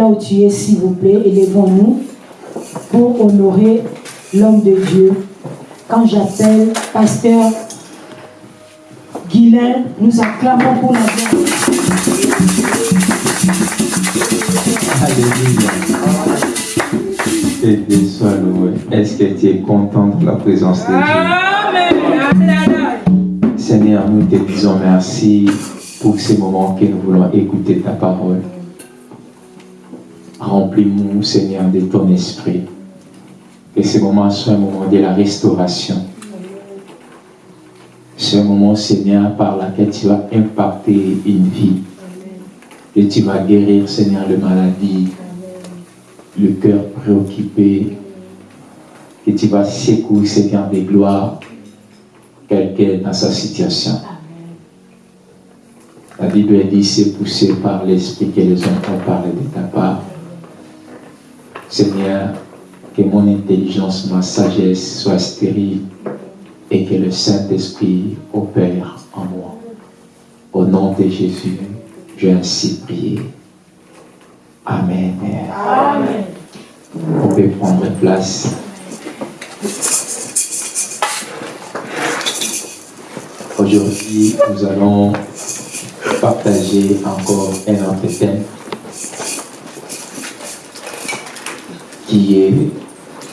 là où tu es, s'il vous plaît. Élevons-nous pour honorer l'homme de Dieu. Quand j'appelle pasteur Guilain, nous acclamons pour la gloire. Alléluia. Et Dieu soit loué. Est-ce que tu es content de la présence de Dieu? Seigneur, nous te disons merci pour ces moments que nous voulons écouter ta parole. Remplis-nous, Seigneur, de ton esprit. Que ces moments soient un moment de la restauration. Un moment, Seigneur, par lequel tu vas impacter une vie. Et tu vas guérir, Seigneur, le maladie, le cœur préoccupé. Et tu vas secouer, Seigneur, des gloires, quelqu'un dans sa situation. La Bible dit, c'est poussé par l'Esprit que les hommes ont parlé de ta part. Seigneur, que mon intelligence, ma sagesse soit stérile et que le Saint-Esprit opère en moi. Au nom de Jésus, j'ai ainsi prié. Amen. Amen. On peut prendre place. Aujourd'hui, nous allons partager encore un autre thème qui est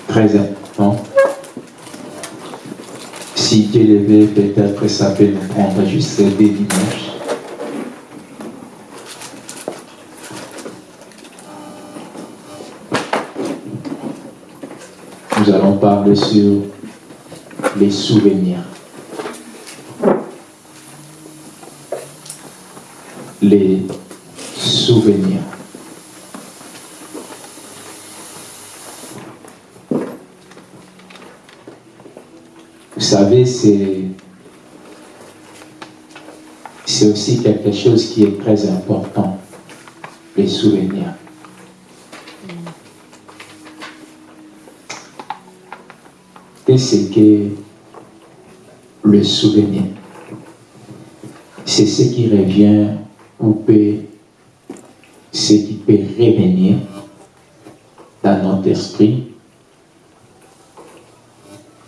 très important. Si Dieu le peut-être ça peut nous prendre juste des dimanches. Nous allons parler sur les souvenirs. Les souvenirs. Vous savez, c'est c'est aussi quelque chose qui est très important, les souvenirs. Qu'est-ce que le souvenir C'est ce qui revient ou peut, ce qui peut revenir dans notre esprit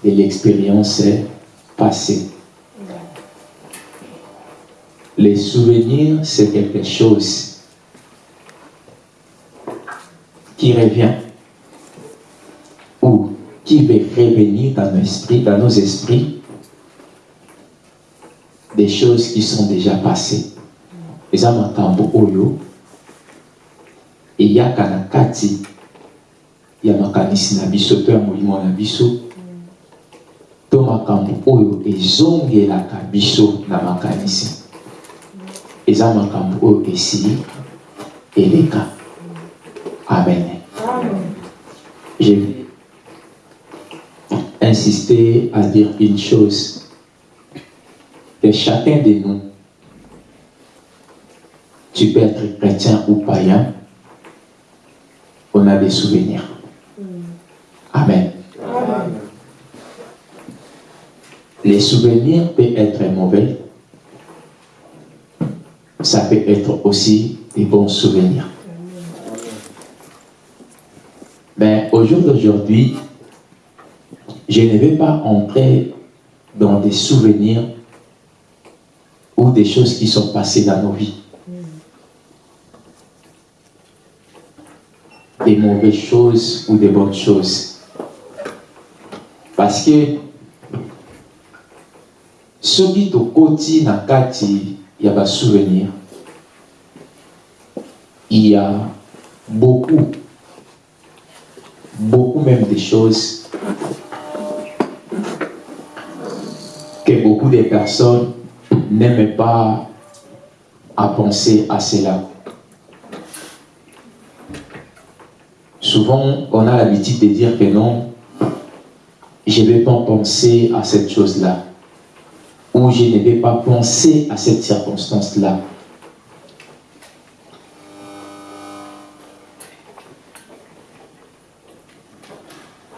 de l'expérience passée. Les souvenirs, c'est quelque chose qui revient ou qui veut revenir dans nos esprits, dans nos esprits, des choses qui sont déjà passées. eza makambo oyo eyaka na kati ya makanisi na biso to ya molimo na biso to makambo oyo ezongelaka biso na makanisi. Eza makambo oyo esili eleka. Amen. Je vais insister à dire une chose. Que chacun de nous tu peux être chrétien ou païen on a des souvenirs. Amen les souvenirs peuvent être mauvais, ça peut être aussi des bons souvenirs. Mais au jour d'aujourd'hui, je ne vais pas entrer dans des souvenirs ou des choses qui sont passées dans nos vies. Des mauvaises choses ou des bonnes choses. Parce que soki tokoti na kati ya basouvenir il y a beaucoup beaucoup même de choses que beaucoup de personnes n'aiment pas à penser à cela. Souvent, on a l'habitude de dire que non, je ne vais pas penser à cette chose-là où je ne vais pas penser à cette circonstance-là.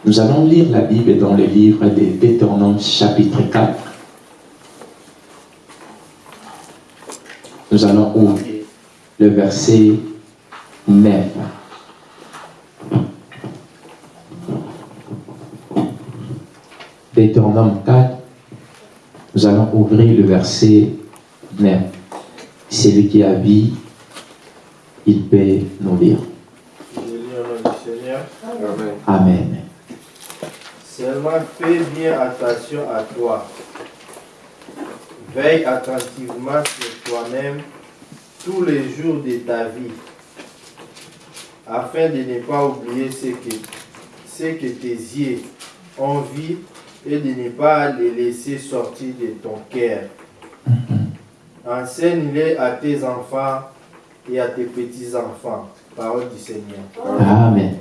Nous allons lire la Bible dans le livre des Deutéronome chapitre 4. Nous allons ouvrir le verset 9. Deutéronome 4, nous allons ouvrir le verset 9. Celui qui a vie, il peut nous lire. Amen. Amen. Seulement fais bien attention à toi. Veille attentivement sur toi-même tous les jours de ta vie, afin de ne pas oublier ce que, ce que tes yeux ont vu et de ne pas les laisser sortir de ton cœur. Enseigne-les à tes enfants et à tes petits-enfants. Parole du Seigneur. Amen.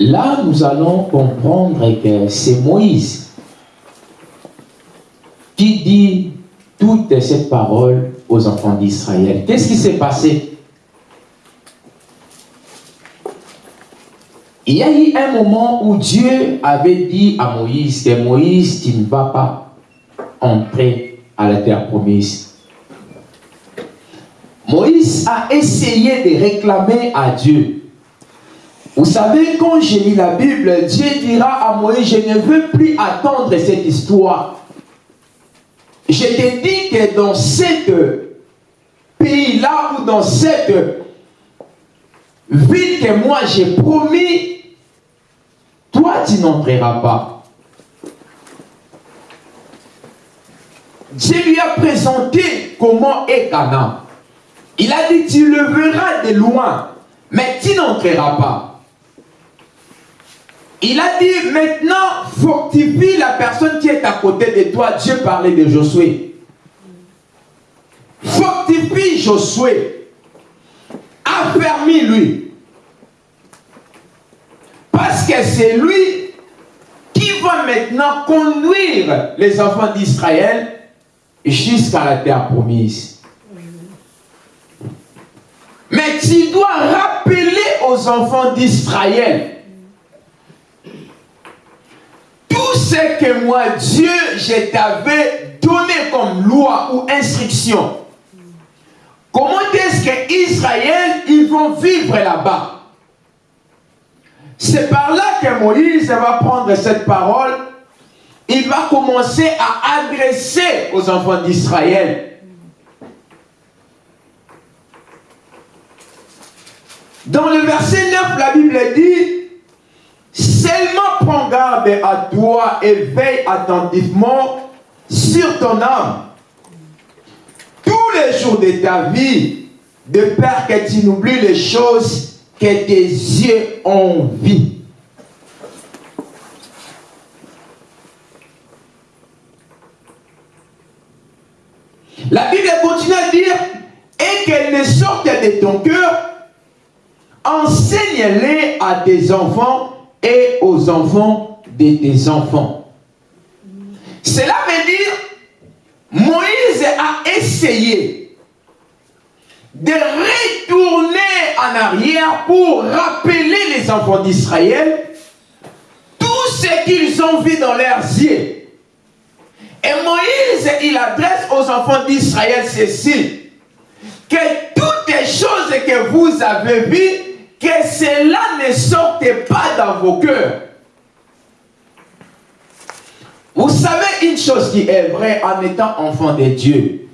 Là, nous allons comprendre que c'est Moïse qui dit toutes ces paroles aux enfants d'Israël. Qu'est-ce qui s'est passé? Il y a eu un moment où Dieu avait dit à Moïse que Moïse, tu ne vas pas entrer à la terre promise. Moïse a essayé de réclamer à Dieu. Vous savez, quand j'ai lu la Bible, Dieu dira à Moïse, je ne veux plus attendre cette histoire. Je te dis que dans cette pays-là ou dans cette ville que moi j'ai promis, toi tu n'entreras pas. Dieu lui a présenté comment est Canaan. Il a dit, tu le verras de loin, mais tu n'entreras pas. Il a dit, maintenant, fortifie la personne qui est à côté de toi. Dieu parlait de Josué. Fortifie Josué. Affermis-lui. Parce que c'est lui qui va maintenant conduire les enfants d'Israël jusqu'à la terre promise. Mais tu dois rappeler aux enfants d'Israël tout ce que moi, Dieu, je t'avais donné comme loi ou instruction. Comment est-ce que Israël, ils vont vivre là-bas? C'est par là que Moïse va prendre cette parole. Il va commencer à adresser aux enfants d'Israël. Dans le verset 9, la Bible dit, seulement prends garde à toi et veille attentivement sur ton âme. Tous les jours de ta vie, de peur que tu n'oublies les choses que tes yeux ont vues. La Bible continue à dire, et qu'elles ne sortent de ton cœur, enseigne-les à tes enfants et aux enfants de tes enfants. Cela veut dire, Moïse a essayé de retourner en arrière pour rappeler les enfants d'Israël tout ce qu'ils ont vu dans leurs yeux. Et Moïse, il adresse aux enfants d'Israël ceci, que toutes les choses que vous avez vues, que cela ne sorte pas dans vos cœurs. Vous savez une chose qui est vraie en étant enfant de Dieu.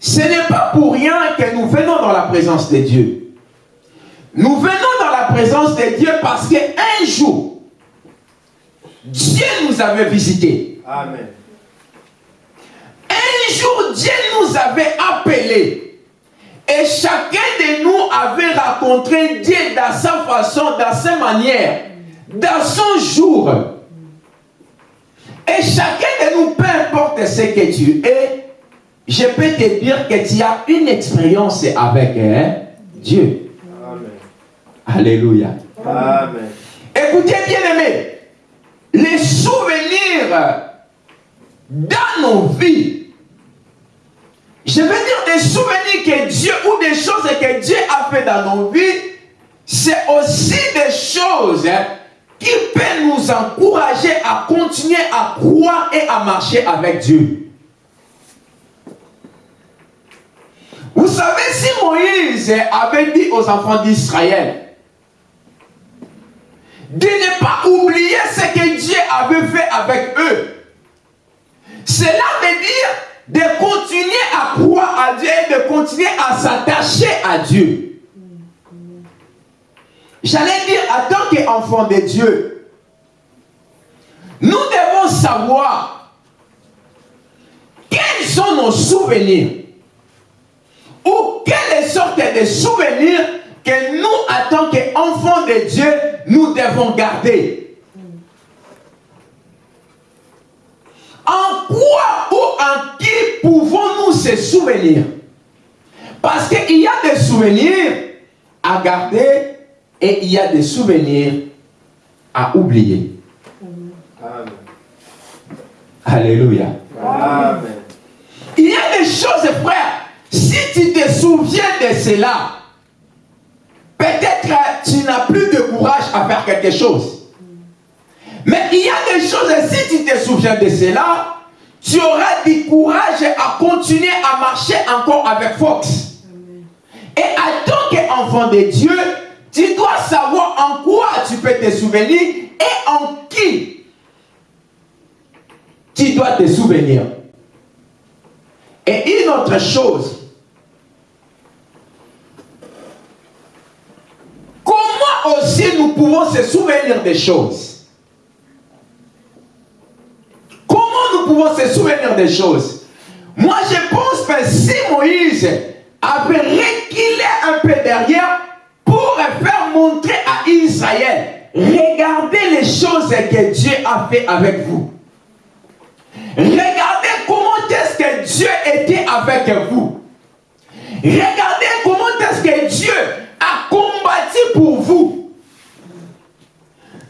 Ce n'est pas pour rien que nous venons dans la présence de Dieu. Nous venons dans la présence de Dieu parce qu'un jour, Dieu nous avait visités. Amen. Un jour, Dieu nous avait appelés. Et chacun de nous avait rencontré Dieu dans sa façon, dans sa manière, dans son jour. Et chacun de nous, peu importe ce que tu es, je peux te dire que tu as une expérience avec hein, Dieu. Amen. Alléluia. Amen. Écoutez bien aimés, les souvenirs dans nos vies, je veux dire des souvenirs que Dieu ou des choses que Dieu a fait dans nos vies, c'est aussi des choses hein, qui peut nous encourager à continuer à croire et à marcher avec Dieu. Vous savez, si Moïse avait dit aux enfants d'Israël de ne pas oublier ce que Dieu avait fait avec eux, cela veut dire de continuer à croire à Dieu et de continuer à s'attacher à Dieu. J'allais dire, en tant qu'enfant de Dieu, nous devons savoir quels sont nos souvenirs ou quelle sorte de souvenirs que nous, en tant qu'enfants de Dieu, nous devons garder. En quoi ou en qui pouvons-nous se souvenir? Parce qu'il y a des souvenirs à garder et il y a des souvenirs à oublier. Amen. Alléluia. Amen. Il y a des choses, frère, si tu te souviens de cela, peut-être tu n'as plus de courage à faire quelque chose. Mais il y a des choses, si tu te souviens de cela, tu auras du courage à continuer à marcher encore avec Fox. Et en tant qu'enfant de Dieu, tu dois savoir en quoi tu peux te souvenir et en qui tu dois te souvenir. Et une autre chose, comment aussi nous pouvons se souvenir des choses? Comment nous pouvons se souvenir des choses? Moi, je pense que si Moïse avait reculé un peu derrière, pour faire montrer à Israël, regardez les choses que Dieu a fait avec vous. Regardez comment est-ce que Dieu était avec vous. Regardez comment est-ce que Dieu a pour vous.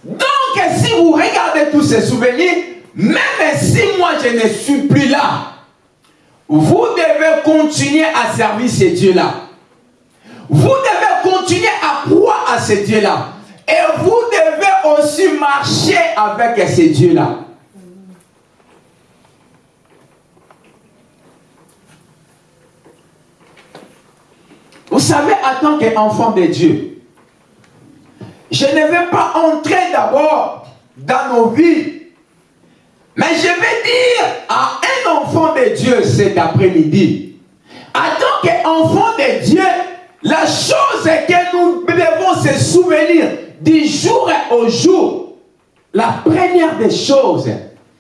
Donc, si vous regardez tous ces souvenirs, même si moi je ne suis plus là, vous devez continuer à servir ces dieux-là. Vous devez continuer à croire à ces dieux-là. Et vous devez aussi marcher avec ces dieux-là. Vous savez, en tant qu'enfant de Dieu, je ne vais pas entrer d'abord dans nos vies, mais je vais dire à un enfant de Dieu cet après-midi, en tant qu'enfant de Dieu, la chose que nous devons se souvenir du jour au jour. La première des choses,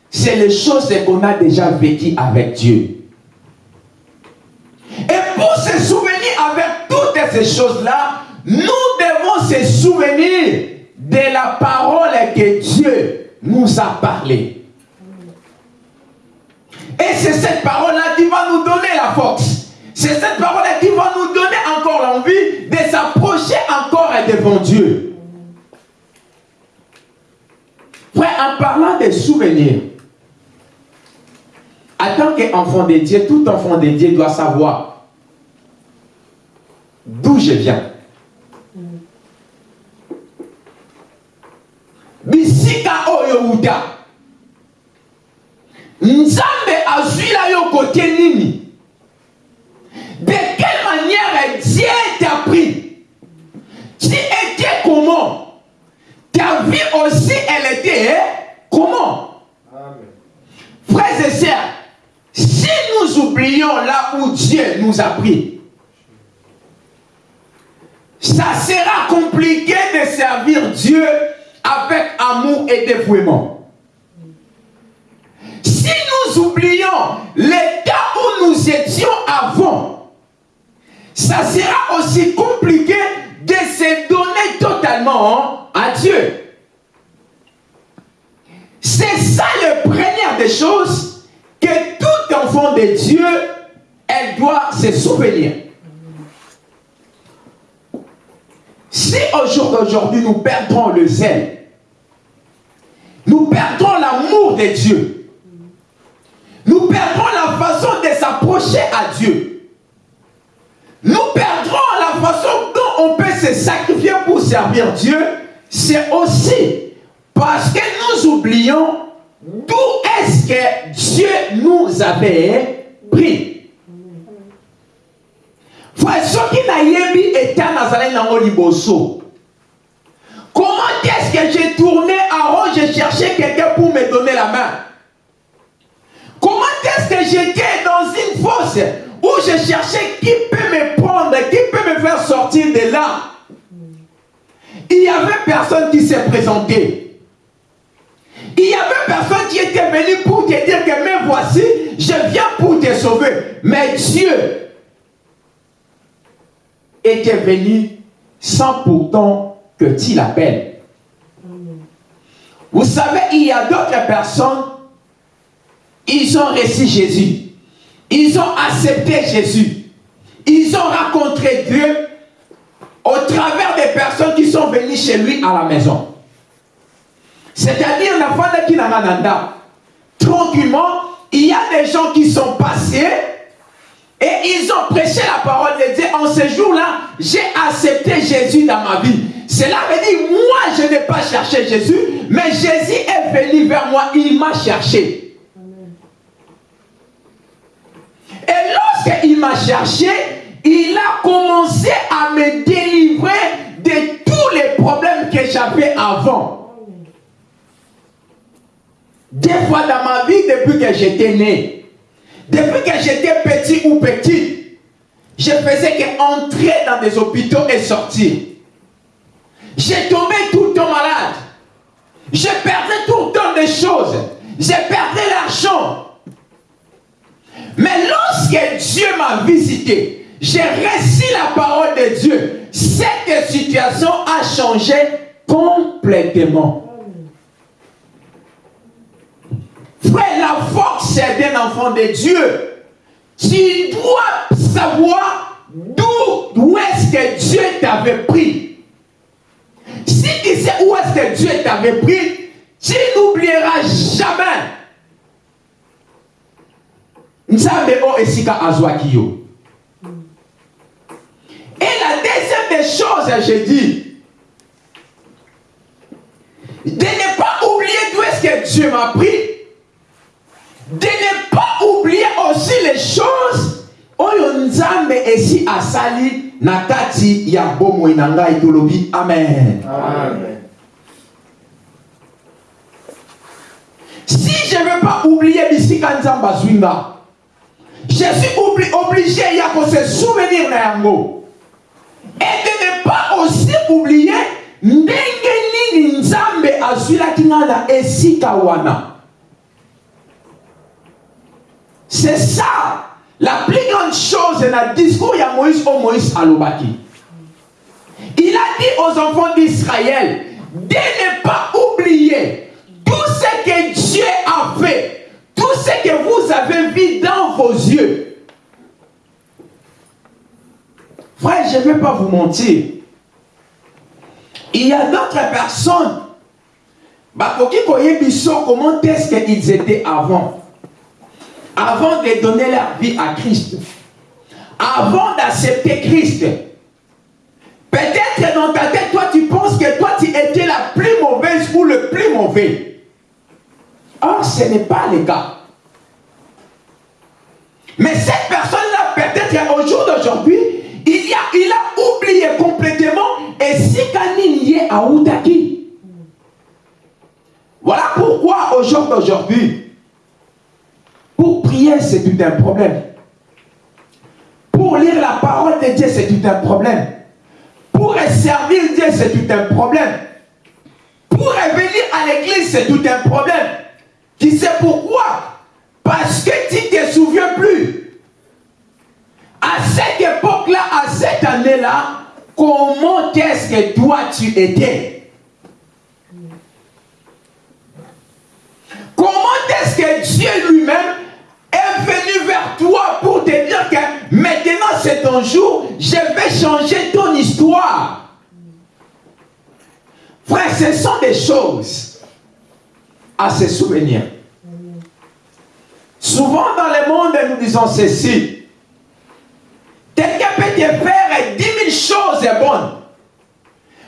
c'est les choses qu'on a déjà vécues avec Dieu. Et pour se souvenir avec toutes ces choses-là, nous se souvenir de la parole que Dieu nous a parlé. Et c'est cette parole-là qui va nous donner la force. C'est cette parole qui va nous donner encore l'envie de s'approcher encore devant Dieu. Frère, en parlant des souvenirs, en tant qu'enfant de Dieu, tout enfant de Dieu doit savoir d'où je viens. bisika oyo uta nzambe azwila yo kote nini? De quelle manière Dieu t'a pris? Tu étais comment? Ta vie aussi, elle était hein? comment? Amen. Frères et sœurs, si nous oublions là où Dieu nous a pris, ça sera compliqué de servir Dieu et dévouement. Si nous oublions l'état où nous étions avant, ça sera aussi compliqué de se donner totalement à Dieu. C'est ça la première des choses que tout enfant de Dieu, elle doit se souvenir. Si au jour d'aujourd'hui nous perdons le zèle, nous perdons l'amour de Dieu, nous perdons la façon de s'approcher à Dieu, nous perdrons la façon dont on peut se sacrifier pour servir Dieu, c'est aussi Parce que nous oublions d'où est-ce que Dieu nous avait pris. Frère, nayebi eta nazali nango liboso. Comment est-ce que j'ai tourné à rond, j'ai cherché quelqu'un pour me donner la main? Comment est-ce que j'étais dans une fosse où je cherchais qui peut me prendre, qui peut me faire sortir de là? Il n'y avait personne qui s'est présenté. Il n'y avait personne qui était venu pour te dire que mais voici, je viens pour te sauver. Mais Dieu était venu sans pourtant que tu l'appelles. Vous savez, il y a d'autres personnes, ils ont reçu Jésus. Ils ont accepté Jésus. Ils ont rencontré Dieu au travers des personnes qui sont venues chez lui à la maison. C'est-à-dire, tranquillement, il y a des gens qui sont passés et ils ont prêché la parole de Dieu. En ce jour-là, j'ai accepté Jésus dans ma vie. Cela veut dire, moi, je n'ai pas cherché Jésus, mais Jésus est venu vers moi, il m'a cherché. Et lorsqu'il m'a cherché, il a commencé à me délivrer de tous les problèmes que j'avais avant. Des fois dans ma vie, depuis que j'étais né, depuis que j'étais petit ou petit, je faisais qu'entrer dans des hôpitaux et sortir. J'ai tombé tout le temps malade. Je perdais tout le temps des choses. J'ai perdu l'argent. Mais lorsque Dieu m'a visité, j'ai reçu la parole de Dieu. Cette situation a changé complètement. Frère, la force d'un enfant de Dieu. Tu dois savoir d'où est-ce que Dieu t'avait pris. Si tu sais où est-ce que Dieu t'avait pris, tu n'oublieras jamais. Et la deuxième des choses, j'ai dit, de ne pas oublier d'où est-ce que Dieu m'a pris, de ne pas oublier aussi les choses oyo nzambe esi asali na kati ya bomoi na ngai tolobi amen. amen. Si je ne veux pas oublier bisika nzambe je suis obligé ya se souvenir na yango. Et de ne pas aussi oublier ndenge nini nzambe azwilaki nga na esika wana. C'est ça la plus grande chose dans le discours de Moïse au Moïse Alobaki. Il a dit aux enfants d'Israël de ne pas oublier tout ce que Dieu a fait, tout ce que vous avez vu dans vos yeux. Frère, je ne vais pas vous mentir. Il y a d'autres personnes, bah, comment est-ce qu'ils étaient avant? Avant de donner leur vie à Christ, avant d'accepter Christ, peut-être dans ta tête, toi tu penses que toi tu étais la plus mauvaise ou le plus mauvais. Or, ce n'est pas le cas. Mais cette personne-là, peut-être au jour d'aujourd'hui, il, a, oublié complètement et si y est à Outaki. Voilà pourquoi au jour d'aujourd'hui, pour prier, c'est tout un problème. Pour lire la parole de Dieu, c'est tout un problème. Pour servir Dieu, c'est tout un problème. Pour revenir à l'église, c'est tout un problème. Tu sais pourquoi? Parce que tu ne te souviens plus. À cette époque-là, à cette année-là, comment est-ce que toi tu étais? Pour te dire que maintenant c'est ton jour, je vais changer ton histoire. Frère, ce sont des choses à se souvenir. Souvent dans le monde, nous disons ceci. Quelqu'un peut te faire dix mille choses bonnes.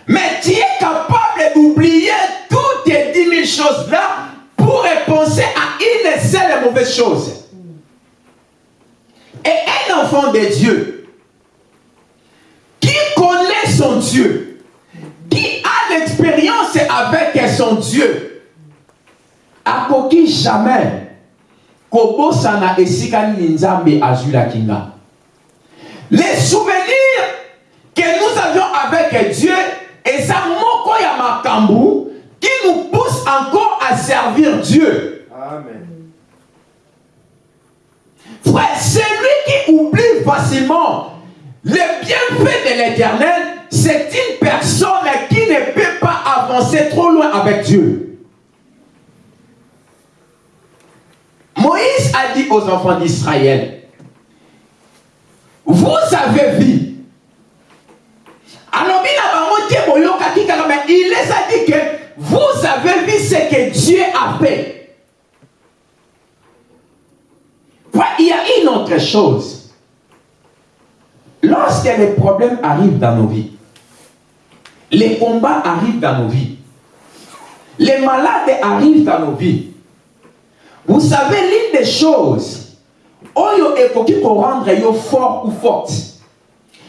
Mais tu es capable d'oublier toutes tes dix choses-là pour penser à une seule mauvaise chose. Et un enfant de Dieu qui connaît son Dieu, qui a l'expérience avec son Dieu, a coquille jamais kobosana esika nzambe azwilaki nga les souvenirs que nous avions avec dieu eza moko ya makambo qui nous pousse encore à servir dieu Amen. Frère celui qui oublie facilement les bienfaits de l'éternel c'est une personne qui ne peut pas avancer trop loin avec dieu Moïse a dit aux enfants d'Israël, vous avez vu. Alors, il les a dit que vous avez vu ce que Dieu a fait. Il y a une autre chose. Lorsque les problèmes arrivent dans nos vies, les combats arrivent dans nos vies, les malades arrivent dans nos vies, vous savez, l'une des choses, Oyo ekoki rendre yo fort ou forte,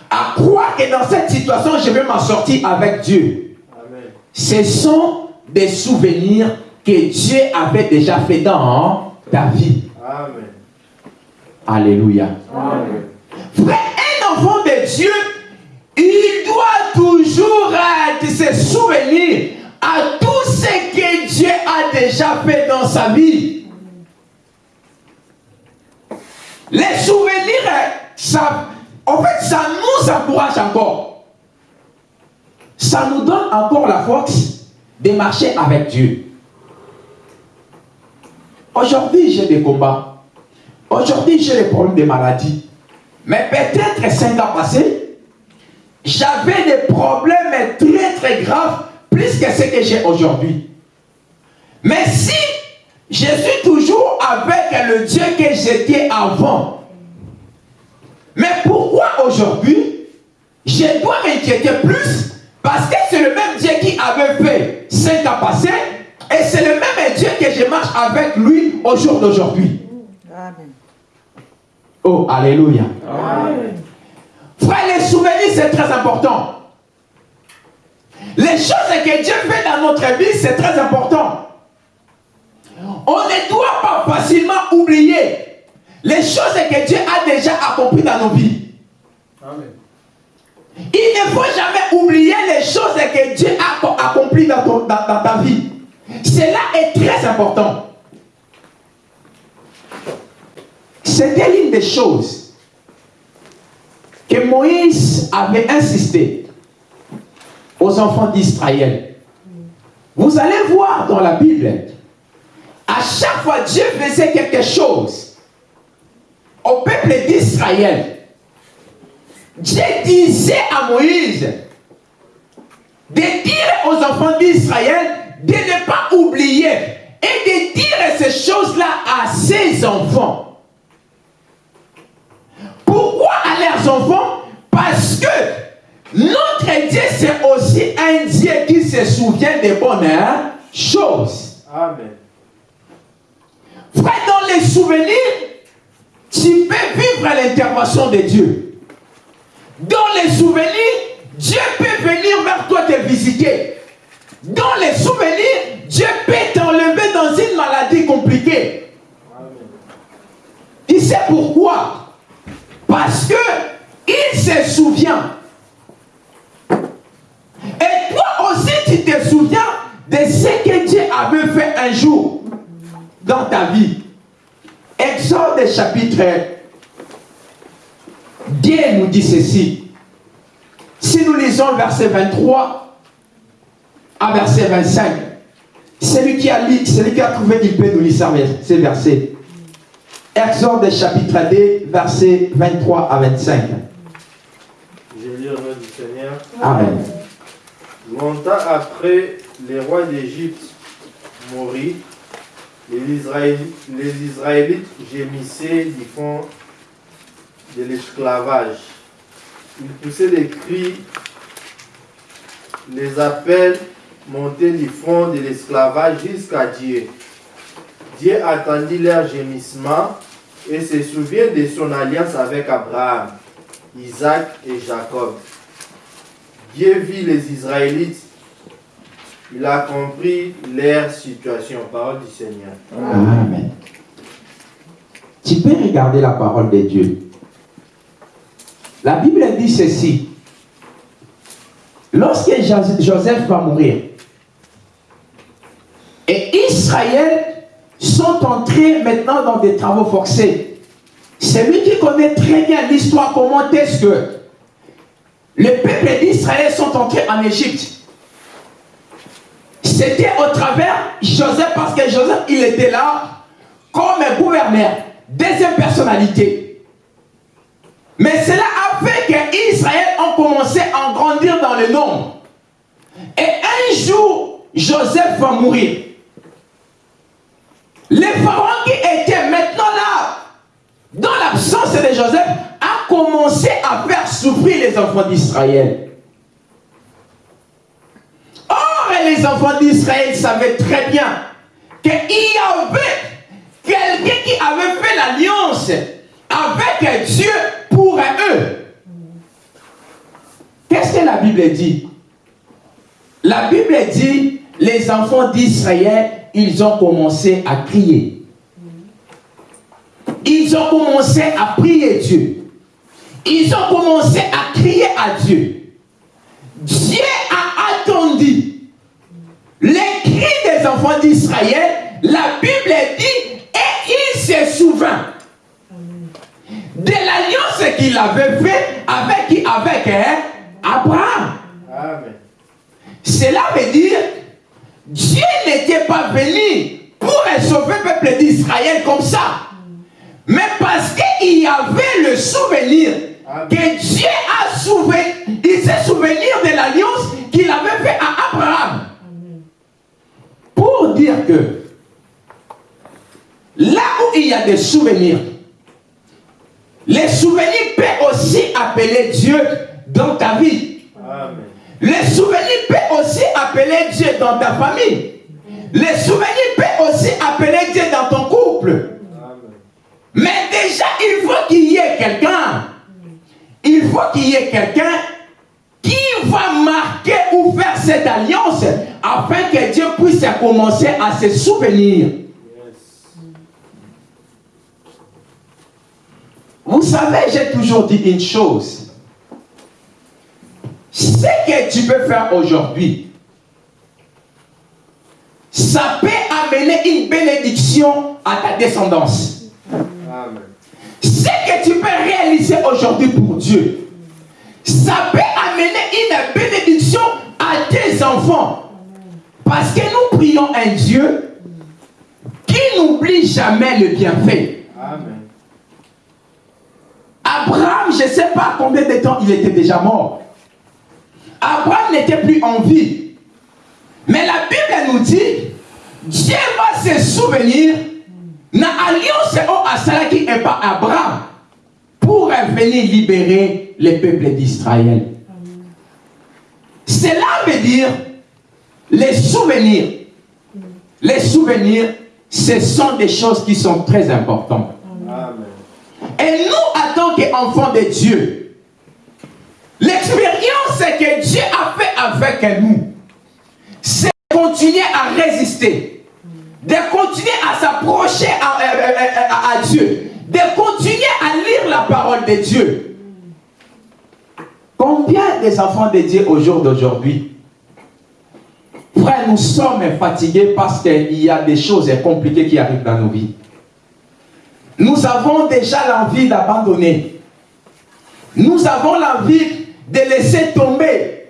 à croire que dans cette situation, je vais m'en sortir avec Dieu. Amen. Ce sont des souvenirs que Dieu avait déjà fait dans ta vie. Amen. Alléluia. Frère, un enfant de Dieu, il doit toujours être se souvenir à tout ce que Dieu a déjà fait dans sa vie. Les souvenirs, ça, en fait, ça nous encourage encore. Ça nous donne encore la force de marcher avec Dieu. Aujourd'hui, j'ai des combats. Aujourd'hui, j'ai des problèmes de maladie. Mais peut-être cinq ans passés, j'avais des problèmes très très graves, plus que ce que j'ai aujourd'hui. Mais si je suis toujours avec le Dieu que j'étais avant. Mais pourquoi aujourd'hui, je dois m'inquiéter plus? Parce que c'est le même Dieu qui avait fait cinq ans passés et c'est le même Dieu que je marche avec lui au jour d'aujourd'hui. Oh, Alléluia. Frère, les souvenirs, c'est très important. Les choses que Dieu fait dans notre vie, c'est très important. On ne doit pas facilement oublier les choses que Dieu a déjà accomplies dans nos vies. Amen. Il ne faut jamais oublier les choses que Dieu a accomplies dans, ton- dans- dans ta vie. Cela est très important. C'était l'une des choses que Moïse avait insisté aux enfants d'Israël. Vous allez voir dans la Bible, à chaque fois Dieu faisait quelque chose au peuple d'Israël, Dieu disait à Moïse de dire aux enfants d'Israël de ne pas oublier et de dire ces choses-là à ses enfants. Pourquoi à leurs enfants Parce que notre Dieu, c'est aussi un Dieu qui se souvient des bonnes choses. Amen. Frère, dans les souvenirs, tu peux vivre l'intervention de Dieu. Dans les souvenirs, Dieu peut venir vers toi te visiter. Dans les souvenirs, Dieu peut t'enlever dans une maladie compliquée. Amen. Tu sais pourquoi Parce que il se souvient. Et toi aussi, tu te souviens de ce que Dieu avait fait un jour dans ta vie. Exode chapitre 2 nous dit ceci. Si nous lisons verset 23 à verset 25, celui qui a, lu, celui qui a trouvé, il peut nous lire ces versets. Exode chapitre 2, versets 23 à 25. Je lis au nom du Seigneur. Amen. Longtemps après, les rois d'Égypte mourut, les Israélites, les Israélites gémissaient du fond de l'esclavage. Ils poussaient des cris, les appels monter le front de l'esclavage jusqu'à Dieu. Dieu attendit leur gémissement et se souvient de son alliance avec Abraham, Isaac et Jacob. Dieu vit les Israélites. Il a compris leur situation. Parole du Seigneur. Amen. Tu peux regarder la parole de Dieu. La Bible dit ceci. Lorsque Joseph va mourir, et Israël sont entrés maintenant dans des travaux forcés. C'est lui qui connaît très bien l'histoire, comment est-ce que les peuples d'Israël sont entrés en Égypte. C'était au travers Joseph, parce que Joseph, il était là comme gouverneur, deuxième personnalité. Mais cela a fait qu'Israël a commencé à grandir dans le nombre. Et un jour, Joseph va mourir. Les pharaons qui étaient maintenant là, dans l'absence de Joseph, a commencé à faire souffrir les enfants d'Israël. Or, les enfants d'Israël savaient très bien qu'il y avait quelqu'un qui avait fait l'alliance avec Dieu pour eux. Qu'est-ce que la Bible dit? La Bible dit, les enfants d'Israël ils ont commencé à crier. Ils ont commencé à prier Dieu. Ils ont commencé à crier à Dieu. Dieu a attendu les cris des enfants d'Israël. La Bible dit, et il se souvint de l'alliance qu'il avait fait avec, avec hein, Abraham. Cela veut dire Dieu n'était pas venu pour sauver le peuple d'Israël comme ça. Mais parce qu'il y avait le souvenir que Dieu a souvenu, il s'est souvenu de l'alliance qu'il avait fait à Abraham. Pour dire que là où il y a des souvenirs, les souvenirs peuvent aussi appeler Dieu dans ta vie. Amen. Les souvenirs peuvent aussi appeler Dieu dans ta famille. Les souvenirs peuvent aussi appeler Dieu dans ton couple. Mais déjà, il faut qu'il y ait quelqu'un. Il faut qu'il y ait quelqu'un qui va marquer ou faire cette alliance afin que Dieu puisse commencer à se souvenir. Vous savez, j'ai toujours dit une chose ce que tu peux faire aujourd'hui, ça peut amener une bénédiction à ta descendance. Amen. Ce que tu peux réaliser aujourd'hui pour Dieu, ça peut amener une bénédiction à tes enfants. Parce que nous prions un Dieu qui n'oublie jamais le bienfait. Amen. Abraham, je ne sais pas combien de temps il était déjà mort. Abraham n'était plus en vie. Mais la Bible nous dit, Dieu va se souvenir na alliance au asalaki et pas Abraham pour venir libérer les peuples d'Israël. Cela veut dire les souvenirs. Les souvenirs, ce sont des choses qui sont très importantes. Et nous, en tant qu'enfants de Dieu, L'expérience que Dieu a fait avec nous, c'est continuer à résister, de continuer à s'approcher à, à, Dieu, de continuer à lire la parole de Dieu. Combien des enfants de Dieu au jour d'aujourd'hui Frère, nous sommes fatigués parce qu'il y a des choses compliquées qui arrivent dans nos vies. Nous avons déjà l'envie d'abandonner. Nous avons l'envie de laisser tomber.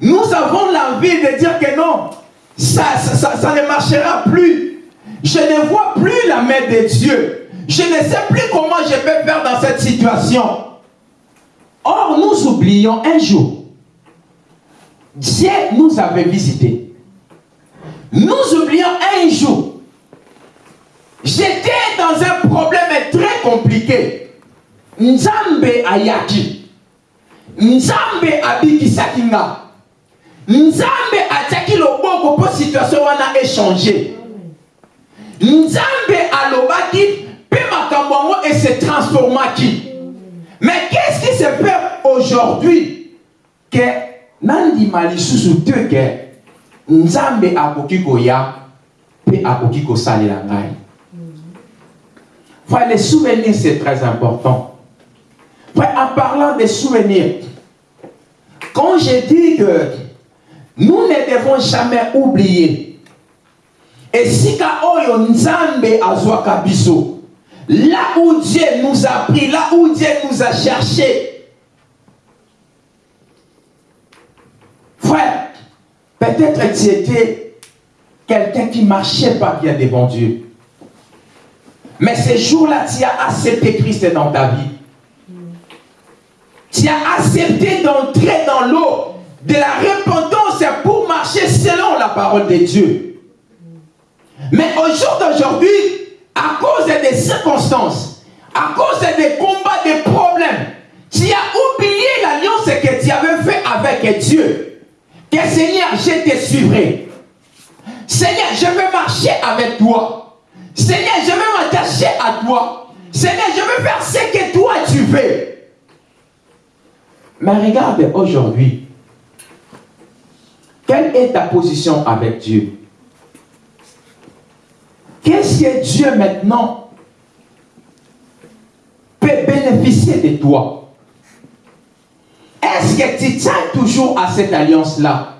Nous avons l'envie de dire que non, ça, ça, ça, ne marchera plus. Je ne vois plus la main de Dieu. Je ne sais plus comment je vais faire dans cette situation. Or, nous oublions un jour, Dieu nous avait visités. Nous oublions un jour, j'étais dans un problème très compliqué. Nzambe Ayaki nzambe abikisaki nga. Nzambe atiaki loboko mpo situation wana échanger nzambe alobaki mpe makambo yango ese transformaki. Mais qu'est-ce qui se fait aujourd'hui ke nandima lisusu te ke nzambe akoki koya mpe akoki kosalela ngai? Frère, les souvenirs, c'est très important. En parlant des souvenirs, quand je dis que nous ne devons jamais oublier, et si oyo nzambe azwaka biso, là où Dieu nous a pris, là où Dieu nous a cherché, frère, peut-être tu étais quelqu'un qui marchait pas bien devant Dieu. Mais ces jours-là, tu as accepté Christ dans ta vie. Tu as accepté d'entrer dans l'eau de la repentance pour marcher selon la parole de Dieu. Mais au jour d'aujourd'hui, à cause des circonstances, à cause des combats, des problèmes, tu as oublié l'alliance que tu avais fait avec Dieu. Que Seigneur, je te suivrai. Seigneur, je veux marcher avec toi. Seigneur, je veux m'attacher à toi. Seigneur, je veux faire ce que toi tu veux. Mais regarde aujourd'hui, quelle est ta position avec Dieu? Qu'est-ce que Dieu maintenant peut bénéficier de toi? Est-ce que tu tiens toujours à cette alliance-là?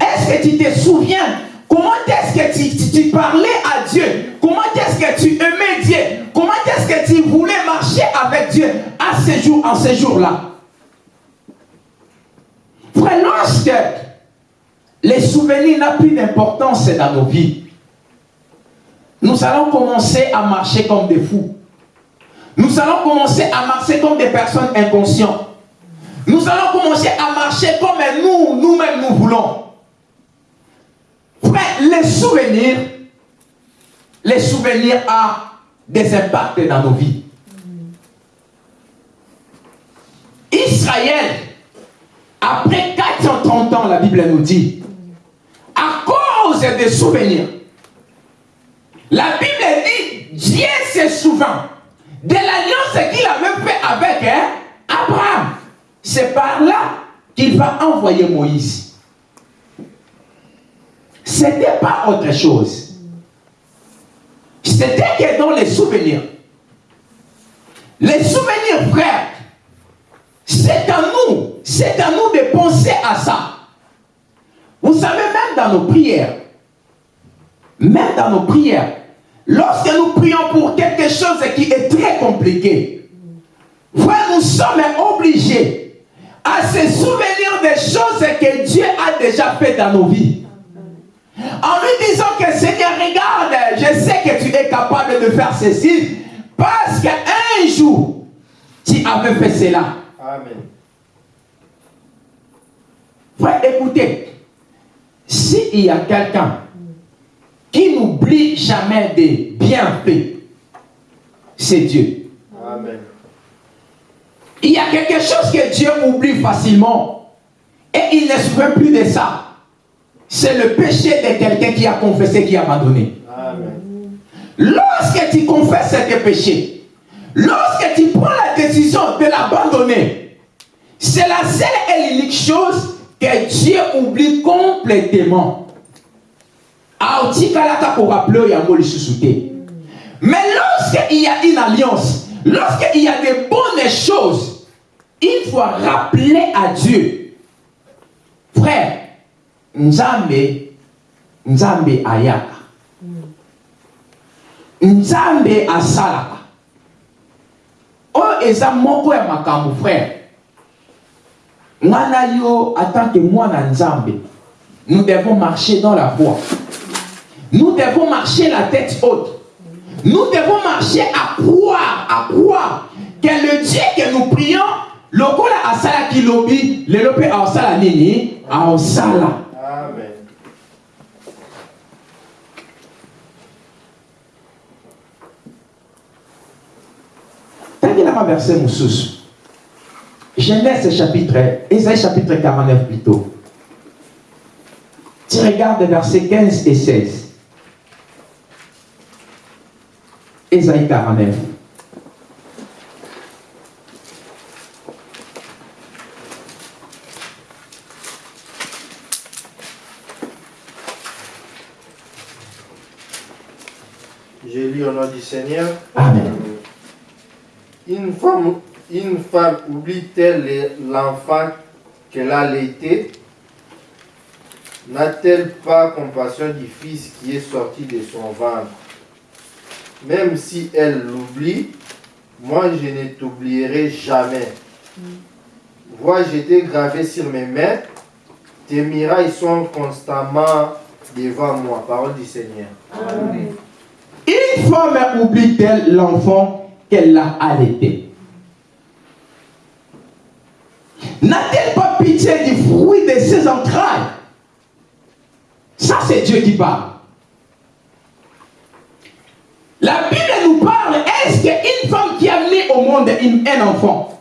Est-ce que tu te souviens? Comment est-ce que tu, parlais à Dieu? Comment est-ce que tu aimais Dieu? Comment est-ce que tu voulais marcher avec Dieu à ce jour, en ce jour-là? Frère, lorsque les souvenirs n'ont plus d'importance dans nos vies, nous allons commencer à marcher comme des fous. Nous allons commencer à marcher comme des personnes inconscientes. Nous allons commencer à marcher comme nous, nous-mêmes, nous voulons. Frère, les souvenirs, les souvenirs ont des impacts dans nos vies. Israël, après 430 ans, la Bible nous dit, à cause des souvenirs, la Bible dit, Dieu se souvient de l'alliance qu'il avait fait avec hein, Abraham. C'est par là qu'il va envoyer Moïse. Ce n'était pas autre chose. C'était que dans les souvenirs. Les souvenirs, frères, c'est à nous, c'est à nous de penser à ça. Vous savez, même dans nos prières, même dans nos prières, lorsque nous prions pour quelque chose qui est très compliqué, nous sommes obligés à se souvenir des choses que Dieu a déjà fait dans nos vies. En lui disant que Seigneur, regarde, je sais que tu es capable de faire ceci, parce qu'un jour, tu avais fait cela. Amen. Frère, écoutez, s'il y a quelqu'un qui n'oublie jamais des bienfaits, c'est Dieu. Amen. Il y a quelque chose que Dieu oublie facilement et il ne se plus de ça. C'est le péché de quelqu'un qui a confessé, qui a abandonné. Amen. Lorsque tu confesses ce péché, lorsque tu prends décision de l'abandonner, c'est la seule et l'unique chose que Dieu oublie complètement. Mais lorsqu'il y a une alliance, lorsqu'il y a des bonnes choses, il faut rappeler à Dieu. Frère, Nzambe, Nzambe ayaka. Nzambe asalaka. Oh, eza moko ya makambo, frère. Que Nzambe, nous devons marcher dans la voie. Nous devons marcher la tête haute. Nous devons marcher à croire, à croire que le Dieu que nous prions, lokola asala kilobi, le lope a osala nini, a osala. Amen. Verset mosusu. Genèse chapitre, Isaïe chapitre 49 plutôt. Tu regarde versets 15 et 16. Ésaïe 49. J'ai lu au nom du Seigneur. Amen. Une femme, une oublie-t-elle l'enfant qu'elle a allaité N'a-t-elle pas compassion du fils qui est sorti de son ventre? Même si elle l'oublie, moi je ne t'oublierai jamais. Vois, été gravé sur mes mains, tes miracles sont constamment devant moi. Parole du Seigneur. Une femme oublie-t-elle l'enfant qu'elle a allaité N'a-t-elle pas pitié du fruit de ses entrailles? Ça, c'est Dieu qui parle. La Bible nous parle, est-ce qu'une femme qui a mis au monde un enfant,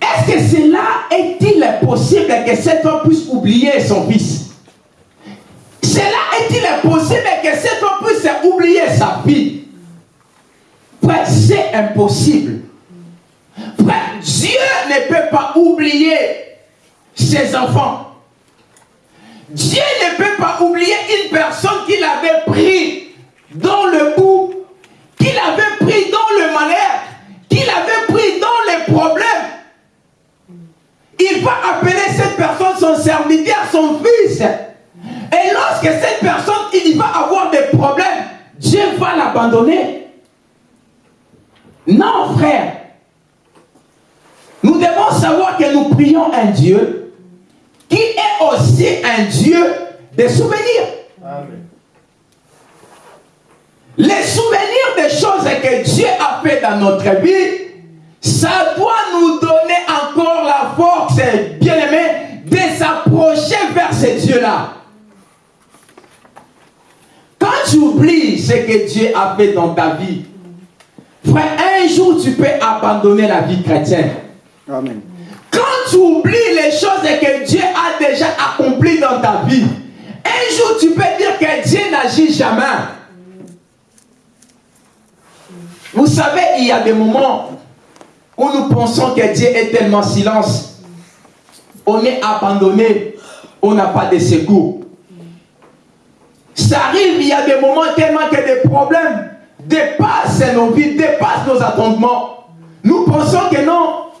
est-ce que cela est-il possible que cette femme puisse oublier son fils? Cela est-il possible que cette femme puisse oublier sa fille? C'est impossible. Frère, Dieu ne peut pas oublier ses enfants. Dieu ne peut pas oublier une personne qu'il avait pris dans le bout, qu'il avait pris dans le malheur, qu'il avait pris dans les problèmes. Il va appeler cette personne son serviteur, son fils. Et lorsque cette personne, il va avoir des problèmes, Dieu va l'abandonner. Non, frère. Devons savoir que nous prions un Dieu qui est aussi un Dieu des souvenirs. Amen. Les souvenirs des choses que Dieu a fait dans notre vie, ça doit nous donner encore la force, bien aimé, de s'approcher vers ce Dieu-là. Quand tu oublies ce que Dieu a fait dans ta vie, frère, un jour tu peux abandonner la vie chrétienne. Quand tu oublies les choses que Dieu a déjà accomplies dans ta vie, un jour tu peux dire que Dieu n'agit jamais. Vous savez, il y a des moments où nous pensons que Dieu est tellement silence. On est abandonné, on n'a pas de secours. Ça arrive, il y a des moments tellement que des problèmes dépassent nos vies, dépassent nos attendements. Nous pensons que non,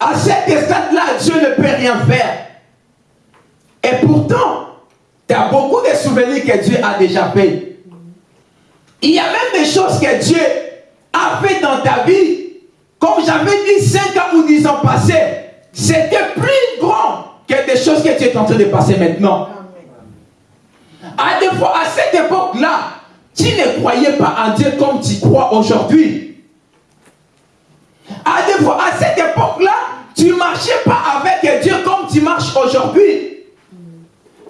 à cet stade-là, Dieu ne peut rien faire. Et pourtant, tu as beaucoup de souvenirs que Dieu a déjà fait. Il y a même des choses que Dieu a fait dans ta vie. Comme j'avais dit 5 ans ou 10 ans passés, c'était plus grand que des choses que tu es en train de passer maintenant. À, des fois, à cette époque-là, tu ne croyais pas en Dieu comme tu crois aujourd'hui. À cette époque-là, tu ne marchais pas avec Dieu comme tu marches aujourd'hui.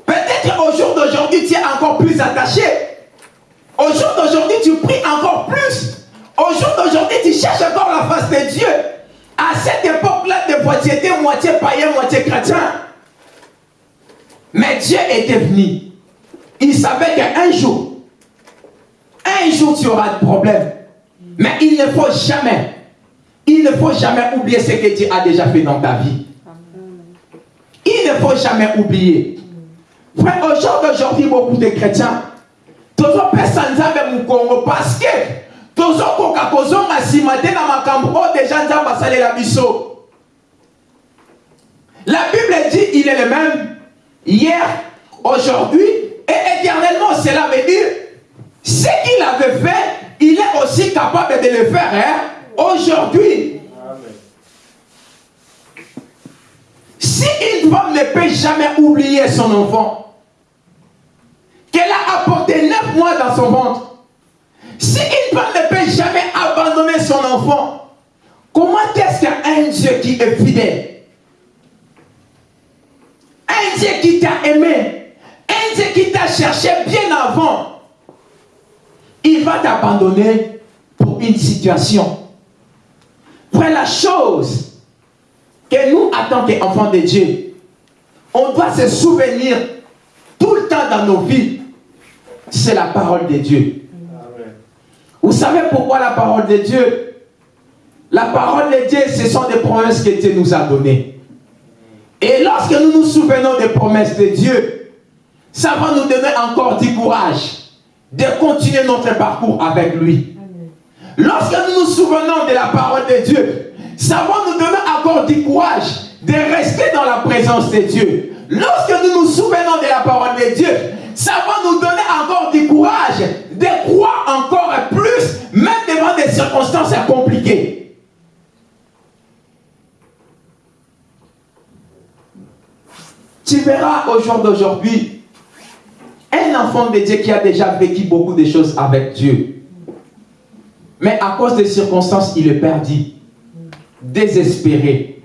Peut-être au jour d'aujourd'hui, tu es encore plus attaché. Au jour d'aujourd'hui, tu pries encore plus. Au jour d'aujourd'hui, tu cherches encore la face de Dieu. À cette époque-là, des fois, tu étais moitié païen, moitié chrétien. Mais Dieu était venu. Il savait qu'un jour, un jour, tu auras des problèmes. Mais il ne faut jamais, il ne faut jamais oublier ce que Dieu a déjà fait dans ta vie. Il ne faut jamais oublier. Frère, au jour d'aujourd'hui, beaucoup de chrétiens, tozopesa nzambe mokongo parce que tozokoka kozonga nsima te na biso la bible dit il est le même hier aujourd'hui et éternellement cela veut dire ce qu'il avait fait il est aussi capable de le faire hein, aujourd'hui si une femme ne peut jamais oublier son enfant qu'elle a apporté neuf mois dans son ventre si une femme ne peut jamais abandonner son enfant, comment est-ce qu'un Dieu qui est fidèle, un Dieu qui t'a aimé, un Dieu qui t'a cherché bien avant, il va t'abandonner pour une situation Frère, la chose que nous, en tant qu'enfants de Dieu, on doit se souvenir tout le temps dans nos vies, c'est la parole de Dieu. Vous savez pourquoi la parole de Dieu? La parole de Dieu, ce sont des promesses que Dieu nous a données. Et lorsque nous nous souvenons des promesses de Dieu, ça va nous donner encore du courage de continuer notre parcours avec lui. Lorsque nous nous souvenons de la parole de Dieu, ça va nous donner encore du courage de rester dans la présence de Dieu? Lorsque nous nous souvenons de la parole de Dieu, ça va nous donner encore du courage de croire encore plus, même devant des circonstances compliquées? Tu verras au jour d'aujourd'hui un enfant de Dieu qui a déjà vécu beaucoup de choses avec Dieu. Mais à cause des circonstances, il est perdu, désespéré.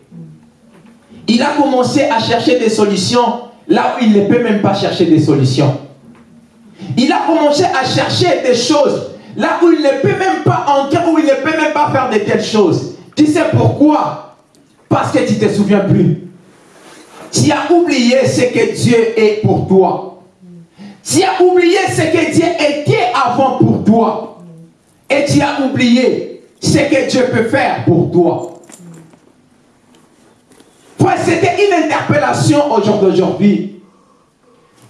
Il a commencé à chercher des solutions là où il ne peut même pas chercher des solutions. Il a commencé à chercher des choses là où il ne peut même pas entrer, où il ne peut même pas faire de telles choses. Tu sais pourquoi? Parce que tu ne te souviens plus. Tu as oublié ce que Dieu est pour toi. Tu as oublié ce que Dieu était avant pour toi. Et tu as oublié ce que Dieu peut faire pour toi. C'était une interpellation au jour d'aujourd'hui.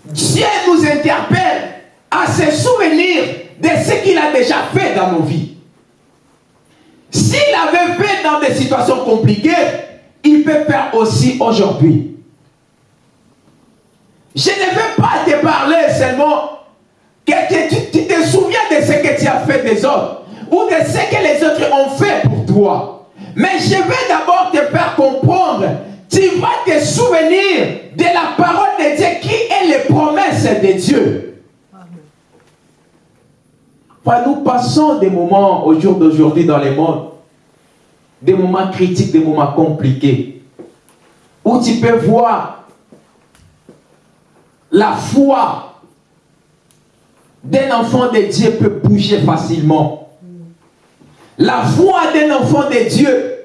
Dieu nous interpelle à se souvenir de ce qu'il a déjà fait dans nos vies. S'il avait fait dans des situations compliquées, il peut faire aussi aujourd'hui. Je ne veux pas te parler seulement que tu, des autres ou de ce que les autres ont fait pour toi. Mais je vais d'abord te faire comprendre tu vas te souvenir de la parole de Dieu qui est les promesses de Dieu. nous passons des moments au jour d'aujourd'hui dans le monde, des moments critiques, des moments compliqués, où tu peux voir la foi d'un enfant de Dieu peut bouger facilement. La foi d'un enfant de Dieu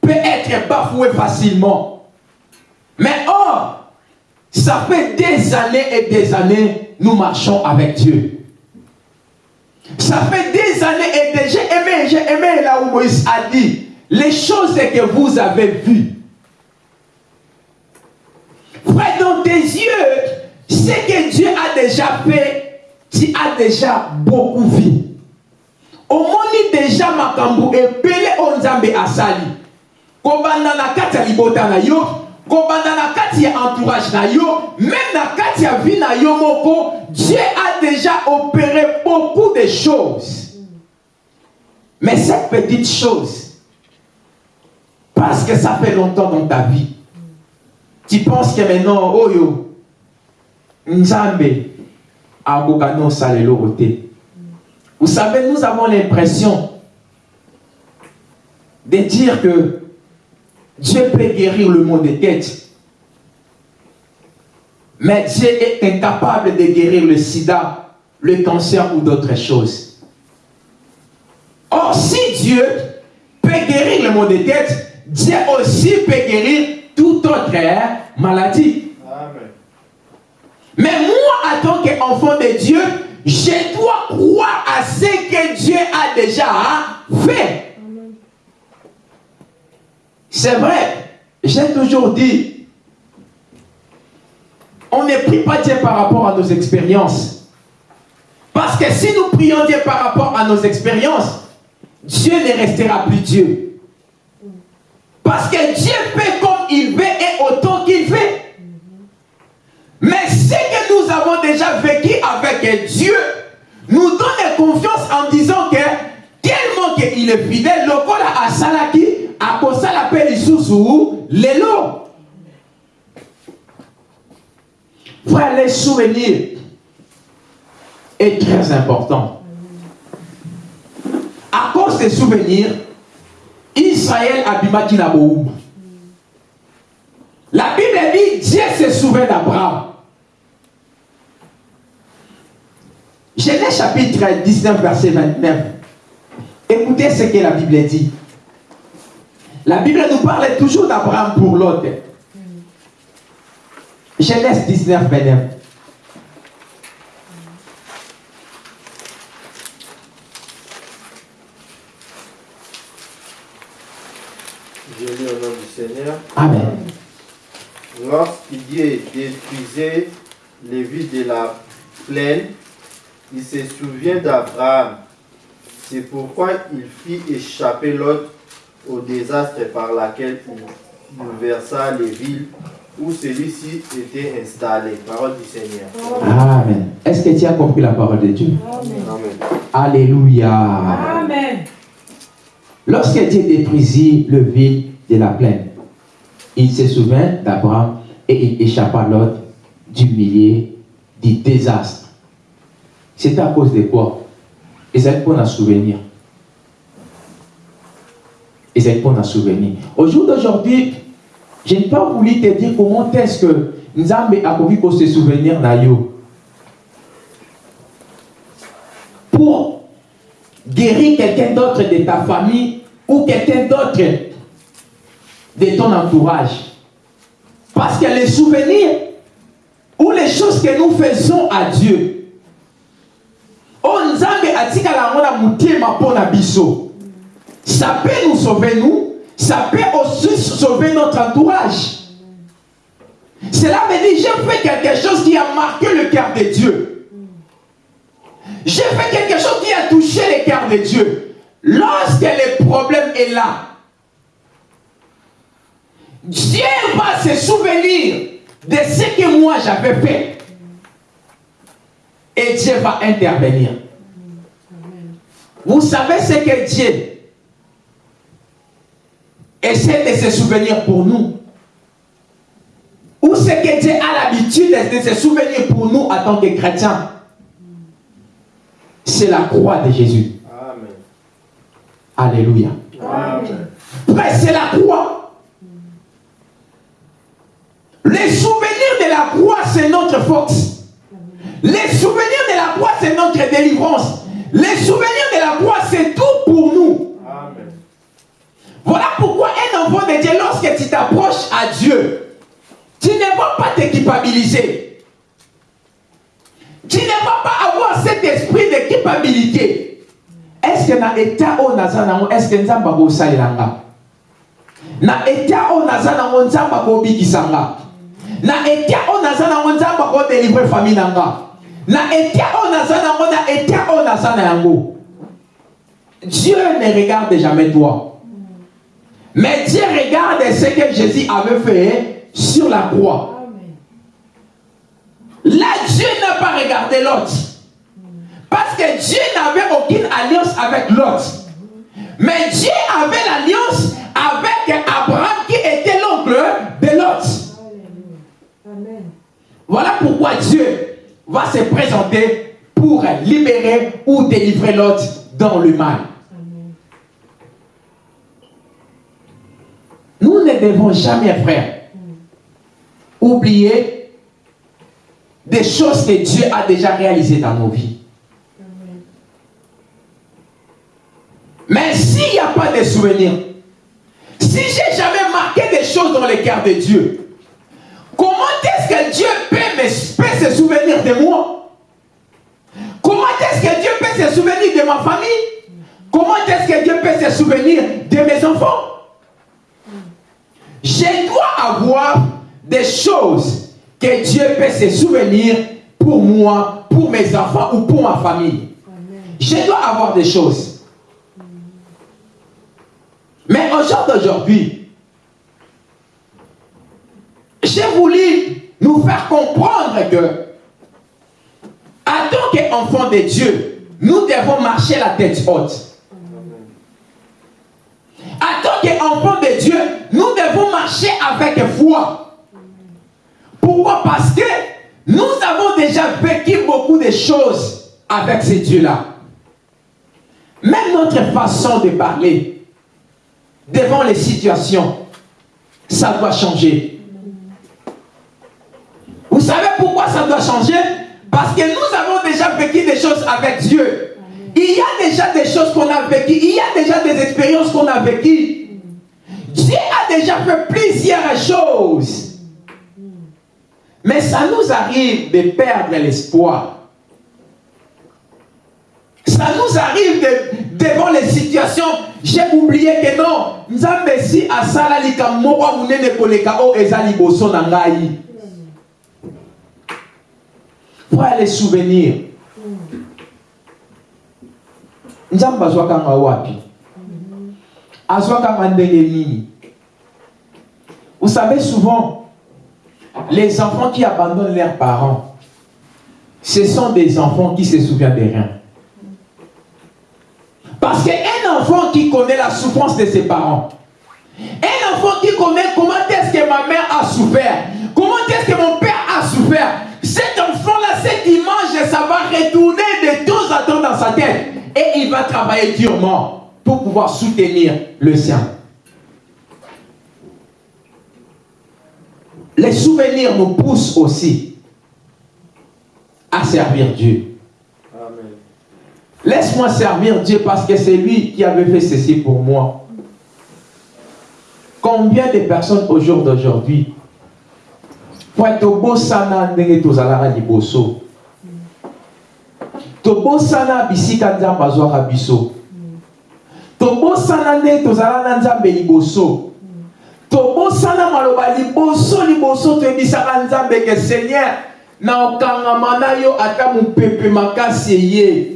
peut être bafouée facilement. Mais or, ça fait des années et des années, nous marchons avec Dieu. Ça fait des années et des j'ai aimé, j'ai aimé là où Moïse a dit, les choses que vous avez vues. Frère, dans tes yeux, ce que Dieu a déjà fait, tu as déjà beaucoup vu. omoni déjà makambo ebele oyo nzambe asali kobanda na kati ya libota na yo kobanda na kati ya entourage na yo même na kati vie na yo moko dieu a déjà opéré beaucoup de choses mais cette petite chose parce que ça fait longtemps dans ta vie tu penses que maintenant oyo nzambe vous savez nous avons l'impression de dire que Dieu peut guérir le monde des têtes. Mais Dieu est incapable de guérir le sida, le cancer ou d'autres choses. Or, si Dieu peut guérir le monde des têtes, Dieu aussi peut guérir toute autre maladie. Mais moi, en tant qu'enfant de Dieu, je dois croire à ce que Dieu a déjà fait. C'est vrai, j'ai toujours dit, on ne prie pas Dieu par rapport à nos expériences. Parce que si nous prions Dieu par rapport à nos expériences, Dieu ne restera plus Dieu. Parce que Dieu fait comme il veut et autant qu'il fait. Mais nous avons déjà vécu avec Dieu. Nous donne confiance en disant que tellement qu'il est fidèle, le à Salaki, akosala mpe lisusu lelo frère les souvenirs est très important. À cause des souvenirs israël na boumba la bible dit dieu se souvient d'abraham Genèse chapitre 19, verset 29. Écoutez ce que la Bible dit. La Bible nous parle toujours d'Abraham pour l'autre. Genèse 19, 29. Je lis au nom du Seigneur. Amen. Lorsque Dieu détruisait les villes de la plaine, il se souvient d'Abraham. C'est pourquoi il fit échapper Lot au désastre par lequel il bouleversa les villes où celui-ci était installé. Parole du Seigneur. Amen. Est-ce que tu as compris la parole de Dieu? Amen. Alléluia. Amen. Lorsque Dieu détruisit le vide de la plaine, il se souvint d'Abraham et il échappa l'autre du milieu du désastre. C'est à cause de quoi? C'est pour un souvenir. C'est pour un souvenir. Au jour d'aujourd'hui, je n'ai pas voulu te dire comment est-ce que Nzambe a voulu qu'on se souvenir d'Ayo. Pour guérir quelqu'un d'autre de ta famille ou quelqu'un d'autre de ton entourage. Parce que les souvenirs ou les choses que nous faisons à Dieu, Ça peut nous sauver nous, ça peut aussi sauver notre entourage. Cela veut dire j'ai fait quelque chose qui a marqué le cœur de Dieu. J'ai fait quelque chose qui a touché le cœur de Dieu. Lorsque le problème est là, Dieu va se souvenir de ce que moi j'avais fait. Et Dieu va intervenir. Vous savez ce que Dieu essaie de se souvenir pour nous? Ou ce que Dieu a l'habitude de se souvenir pour nous en tant que chrétiens? C'est la croix de Jésus. Amen. Alléluia. C'est la croix. Les souvenirs de la croix, c'est notre force. Les souvenirs de la croix, c'est notre délivrance. Les souvenirs de la croix, c'est tout pour nous. Amen. Voilà pourquoi un enfant de Dieu, lorsque tu t'approches à Dieu, tu ne vas pas te culpabiliser. Tu ne vas pas avoir cet esprit de culpabilité. Est-ce que na état o naza nango est-ce que akosalela nga na état o naza nango nzambe akobikisa nga na état o naza nango nzambe akodélivre famille na nga na état o naza nango na état o naza na yango Dieu ne regarde jamais toi mais Dieu regarde ce que Jésus avait fait sur la croix. Là, Dieu n'a pas regardé l'autre. Parce que Dieu n'avait aucune alliance avec l'autre. Mais Dieu avait l'alliance avec Abraham qui était l'oncle de l'autre. Voilà pourquoi Dieu va se présenter pour libérer ou délivrer l'autre dans le mal. Nous ne devons jamais, frère, oublier des choses que Dieu a déjà réalisées dans nos vies. Mais s'il n'y a pas de souvenirs, si j'ai jamais marqué des choses dans le cœur de Dieu, que Dieu peut, se souvenir de moi? Comment est-ce que Dieu peut se souvenir de ma famille? Comment est-ce que Dieu peut se souvenir de mes enfants? Je dois avoir des choses que Dieu peut se souvenir pour moi, pour mes enfants ou pour ma famille. Je dois avoir des choses. Mais au jour d'aujourd'hui, j'ai voulu nous faire comprendre que, en tant qu'enfants de Dieu, nous devons marcher la tête haute. En tant qu'enfants de Dieu, nous devons marcher avec foi. Pourquoi? Parce que nous avons déjà vécu beaucoup de choses avec ces dieux-là. Même notre façon de parler devant les situations, ça doit changer. Pourquoi ça doit changer? Parce que nous avons déjà vécu des choses avec Dieu. Il y a déjà des choses qu'on a vécues, il y a déjà des expériences qu'on a vécues. Dieu a déjà fait plusieurs choses. Mais ça nous arrive de perdre l'espoir. Ça nous arrive de, de devant les situations, j'ai oublié que non. Si o eza liboso na ngai. Voilà les souvenirs. Nzambe azwaka nga wapi? Vous savez souvent, les enfants qui abandonnent leurs parents, ce sont des enfants qui se souviennent de rien. Parce qu'un enfant qui connaît la souffrance de ses parents, un enfant qui connaît comment est-ce que ma mère a souffert, comment est-ce que mon père a souffert, cet enfant-là, cette image, ça va retourner de temps à temps dans sa tête. Et il va travailler durement pour pouvoir soutenir le sien. Les souvenirs nous poussent aussi à servir Dieu. Amen. Laisse-moi servir Dieu parce que c'est lui qui avait fait ceci pour moi. Combien de personnes au jour d'aujourd'hui pour tobosana ndenge tozalaka liboso. Tobosana bisika nzambe azwaka biso. Tobosana ndenge tozala na nzambe liboso. Tobosana maloba liboso liboso toyebisaka nzambe ke seigneur na okangama na yo ata mopepe makasi eye.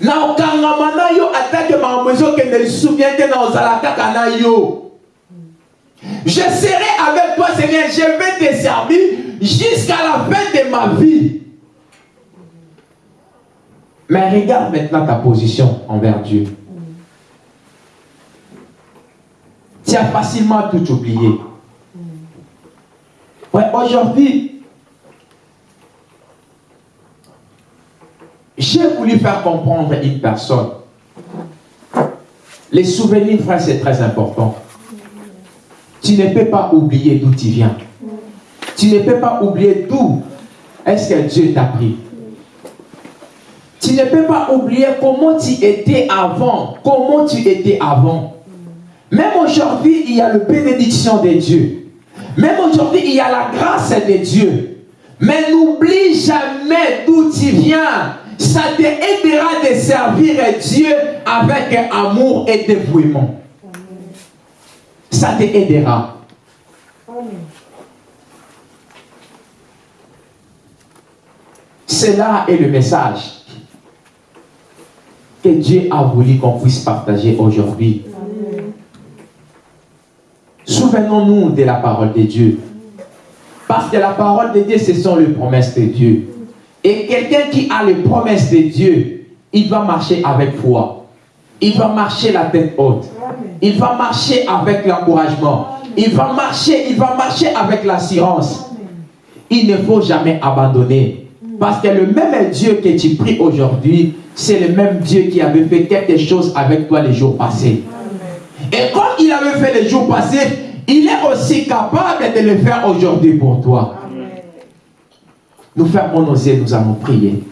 Na okangama na yo atake makambo ezokende lisusu bien te na ozala kaka na yo je serai avec toi seigneur je vais te servir jusqu'à la fin de ma vie mais regarde maintenant ta position envers Dieu tu as facilement tout oublié aujourd'hui J'ai voulu faire comprendre une personne. Les souvenirs, frère, c'est très important. Tu ne peux pas oublier d'où tu viens. Tu ne peux pas oublier d'où est-ce que Dieu t'a pris. Tu ne peux pas oublier comment tu étais avant. Comment tu étais avant. Même aujourd'hui, il y a la bénédiction de Dieu. Même aujourd'hui, il y a la grâce de Dieu. Mais n'oublie jamais d'où tu viens ça te aidera de servir Dieu avec amour et dévouement. Ça te aidera. Cela est le message que Dieu a voulu qu'on puisse partager aujourd'hui. Souvenons-nous de la parole de Dieu. Parce que la parole de Dieu, ce sont les promesses de Dieu. Et quelqu'un qui a les promesses de Dieu, il va marcher avec foi. Il va marcher la tête haute. Il va marcher avec l'encouragement. Il va marcher, il va marcher avec l'assurance. Il ne faut jamais abandonner. Parce que le même Dieu que tu pries aujourd'hui, c'est le même Dieu qui avait fait quelque chose avec toi les jours passés. Et comme il avait fait les jours passés, il est aussi capable de le faire aujourd'hui pour toi. Nous fermons nos yeux, nous allons prier.